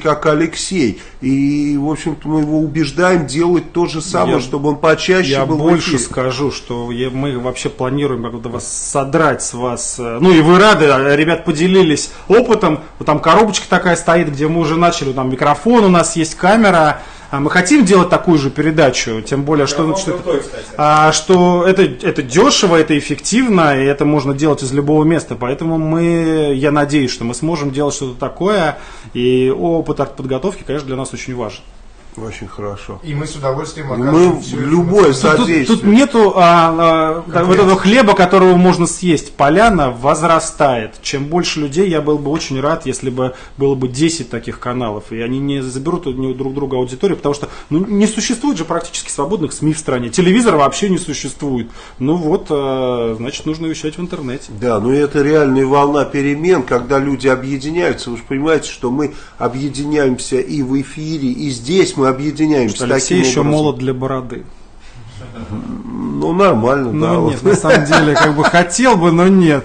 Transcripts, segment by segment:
как Алексей. И, в общем-то, мы его убеждаем делать то же самое, Я- чтобы он почаще Я был в больше эфире. скажу, что я- мы вообще планируем как-то вас содрать с вас. э, Ну и вы рады, а, ребят поделились опытом. Вот там коробочка такая стоит, где мы уже начали, там микрофон у нас есть, камера. А Мы хотим делать такую же передачу, тем более, что, что, это- а, что это, это дешево, это эффективно, и это можно делать из любого места. Поэтому мы, я надеюсь, что мы сможем делать что-то такое. И опыт подготовки, конечно, для нас очень важен. Очень хорошо. И мы с удовольствием Мы окажем эту любое Тут, тут- содействие. тут нету а, а, вот этого хлеба, которого можно съесть. Поляна возрастает. Чем больше людей, я был бы очень рад, если бы было бы 10 таких каналов. И они не заберут у друг друга аудиторию, потому что ну, не существует же практически свободных СМИ в стране. Телевизора вообще не существует. Ну вот, а, значит, нужно вещать в интернете. Да, но это реальная волна перемен, когда люди объединяются. Вы же понимаете, что мы объединяемся и в эфире, и здесь мы объединяемся Что Алексей таким еще образом. молод для бороды. Ну, нормально, да. Ну вот. нет, на самом деле, как бы хотел бы, но нет.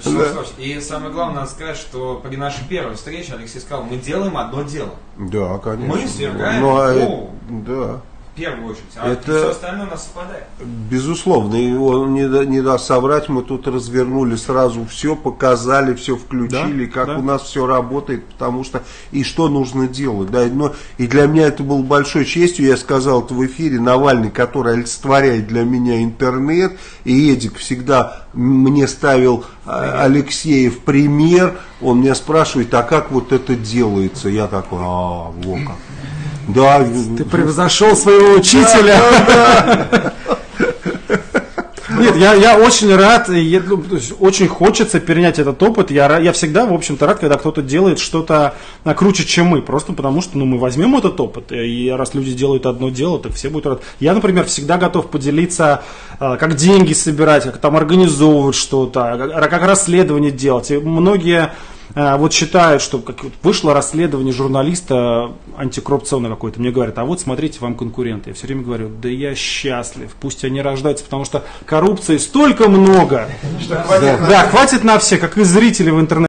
Что, слушайте, И самое главное, надо сказать, что при нашей первой встрече Алексей сказал, мы делаем одно дело. Да, конечно. Мы свергаем Ну, а да. В первую очередь. А Это- все остальное у нас совпадает. Безусловно, его не, да- не даст соврать, мы тут развернули сразу все, показали, все включили, Да, как да. у нас все работает, потому что и что нужно делать. Да, но, и для меня это было большой честью, я сказал это в эфире, Навальный, который олицетворяет для меня интернет, и Эдик всегда мне ставил а, Алексея в пример, он меня спрашивает, а как вот это делается? Я такой, а, во как. Да, Ты превзошел своего учителя. Нет, я, я очень рад, и я, ну, то очень хочется перенять этот опыт. Я, я всегда, в общем-то, рад, когда кто-то делает что-то круче, чем мы. Просто потому что ну, мы возьмем этот опыт, и раз люди делают одно дело, так все будут рады. Я, например, всегда готов поделиться, а, как деньги собирать, как там организовывать что-то, как, как расследование делать. И многие вот считают, что как вот вышло расследование журналиста антикоррупционное какое-то, мне говорят, а вот смотрите, вам конкуренты. Я все время говорю, да я счастлив, пусть они рождаются, потому что коррупции столько много. Да, хватит на все, как и зрители в интернете.